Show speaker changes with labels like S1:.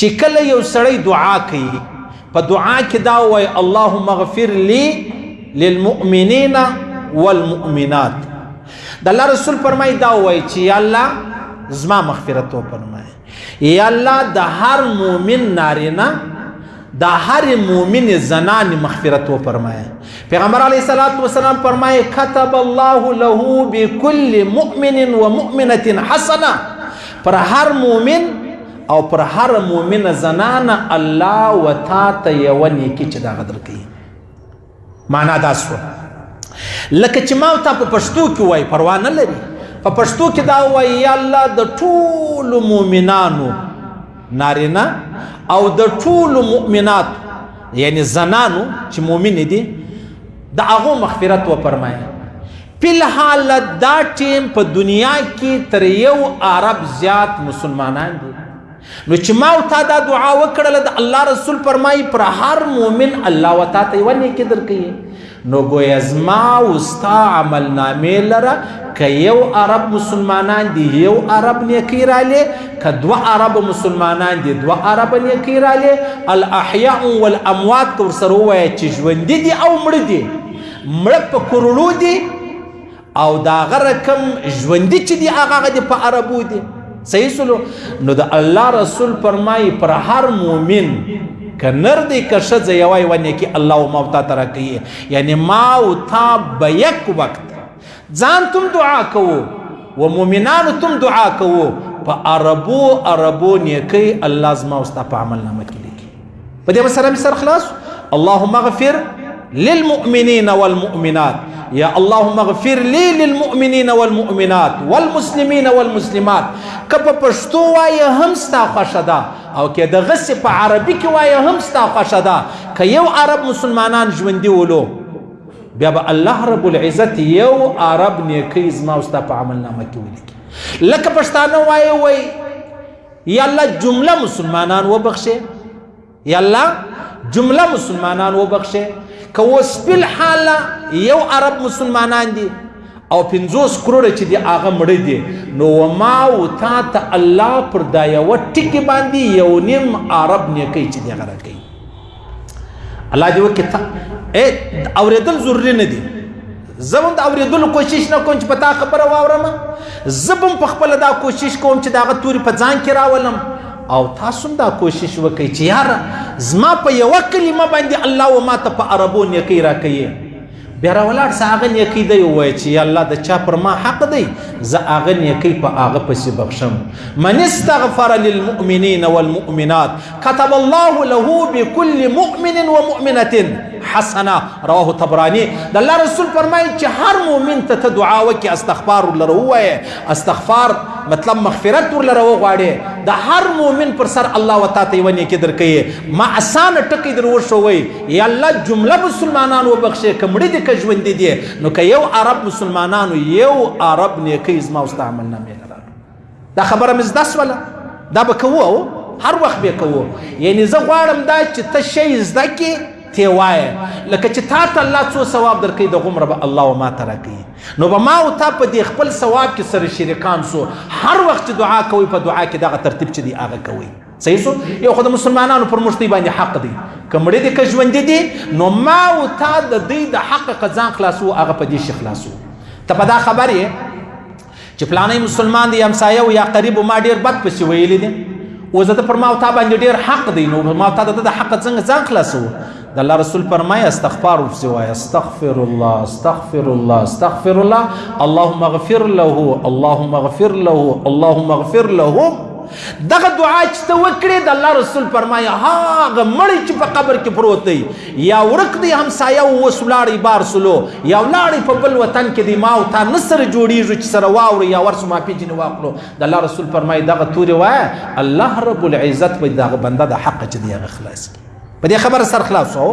S1: چې کله یو سړی دعا کوي په دعا کې دا وای اللهم اغفر لي للمؤمنین والمؤمنات د الله رسول فرمای دا وای چې یا الله زما مغفرت وفرمای یا الله د هر مؤمن نارینه د هر مؤمن زنان مغفرت وفرمای پیغمبر علی صلوات و سلام فرمای كتب الله له بكل مؤمن ومؤمنه حسنه پر هر مؤمن او پر هر مؤمنه زنانه الله و تا ته یوه نیکي چې دغه درکوي معنا دا سوه لکه چې ما تا په پښتو کې وای پروا نه لري په پښتو کې دا وای یا الله د ټولو مؤمنانو نارینه او د ټولو مؤمنات یعنی زنانو چې مؤمن دي د هغه مغفرت و فرمایي فی الحال دا ټیم په دنیا کې تر یو عرب زیات مسلمانان دي نو چې ما او تا دا دعا وکړله د الله رسول فرمایي پر هر مؤمن الله و تا ته یوه نیکي درکوي نو ګویا زما او ستا عملنامې لره که یو عرب مسلمانان دي یو عرب نیکي رالې که دوه عرب مسلمانان دي دوه عرب نیکي رالې الاحیاء والاموات که ورسره ووایه چې ژوندي دي او مړه دي مړه په کروړو دي او دا غره کم ژوندي چې دي هغه دي په عربو دي صحیح سلو نو د الله رسول فرمای پر هر مؤمن کنر دی کشه ځای وای ونه کی الله او ما تا ترکی یعنی ما او تا به یک وخت ځان تم دعا کوو و مؤمنانو تم دعا کوو په عربو عربو نیکی الله زما او ستا په عمل نامه کې په دې مسله مې سر خلاص اللهم اغفر للمؤمنين والمؤمنات يا اللهم اغفر لي للمؤمنين والمؤمنات والمسلمين والمسلمات کپ پښتو وای هم ستا خوښه ده او کې د غسی په عربي کې وای هم ستا خوښه ده که یو عرب مسلمانان ژوندي ولو بیا به الله رب العزت یو عرب نیکی زما او ستا په عمل نامه کې ولیکي لکه پښتانه وای وای یا الله جمله مسلمانان وبخشه یا الله جمله مسلمانان وبخشه که اوس بل حال یو عرب مسلمانان دي او 50 کروڑه چې دی هغه مړ دي نو ما او تا ته الله پر دا یو ټکی باندې یو نیم عرب نیکي چې دی غره کوي الله دې وکړي ته اورېدل ضروري نه دي زه هم د اورېدلو کوشش نه کوم چې په تا خبره واورم زه به هم په خپله دا کوشش کوم چې د هغه توري په ځان کې راولم او تاسو هم دا کوشش وکړئ چې یاره زما په یوه کلمه باندې الله و ما ته په عربو نیکۍ راکوي بیا راولاړ سه هغه نیکی دی وای چې یا الله د چا پر ما حق دی زه هغه نیکی په هغه پسې بخشم من استغفر للمؤمنین والمؤمنات كتب الله له بكل مؤمن ومؤمنه حسنه رواه طبرانی د الله رسول فرمایي چې هر مؤمن ته ته دعا وکي استغفار ولره وای استغفار مطلب مغفرت ولره وغواړي د هر مؤمن پر سر الله وتعالى ونی کې درکې ما اسانه ټکی درو شوی یا الله جمله مسلمانان وبخښي که مړي دي که ژوندي دي نو که یو عرب مسلمانانو یو عرب نیکۍ زما او ستا عمل نامې ته راغله دا خبره مې زده سوله دا به کوو هر وخت به کوو یعنی زه غواړم دا چې ته شی زده کې تی وایه لکه چې تا ته الله څو ثواب درکوي د غومره به الله و ما ته راکوي نو به ما او تا په دې خپل ثواب کې سره شریکان سو هر وخت چې دعا کوئ په دعا کې دغه ترتیب چې دی هغه کوئ صحیح سو یو خو د مسلمانانو پر مشتي باندې حق دی کمړې دې که ژوند دي نو ما او تا د دې د حق قزان خلاصو هغه په دې شي خلاصو ته په دا خبرې چې پلانې مسلمان دی همسایه او یا قریب ما ډیر بد پسی ویلې دي او زه ته پر ما او تا باندې ډیر حق دی نو ما او تا د حق څنګه ځان خلاصو د الله رسول فرمای استغفار وسوای استغفر الله استغفر الله استغفر الله اللهم اغفر له اللهم اغفر له اللهم اغفر لهم دغه دعا چې ته وکړې د الله رسول فرمایي هغه مړی چې په قبر کې پروت دی یا ورک دی همسایه اوس ولاړی بار سلو یا ولاړی په بل وطن کې دی ما او تا نه سره جوړیږي چې سره واورو یا ورسو ما پیژنې واخلو د الله رسول فرمایي دغه تورې وایه الله رب العزت به دغه بنده د حق چې دی هغه خلاص کړي په دې خبره سر خلاص وو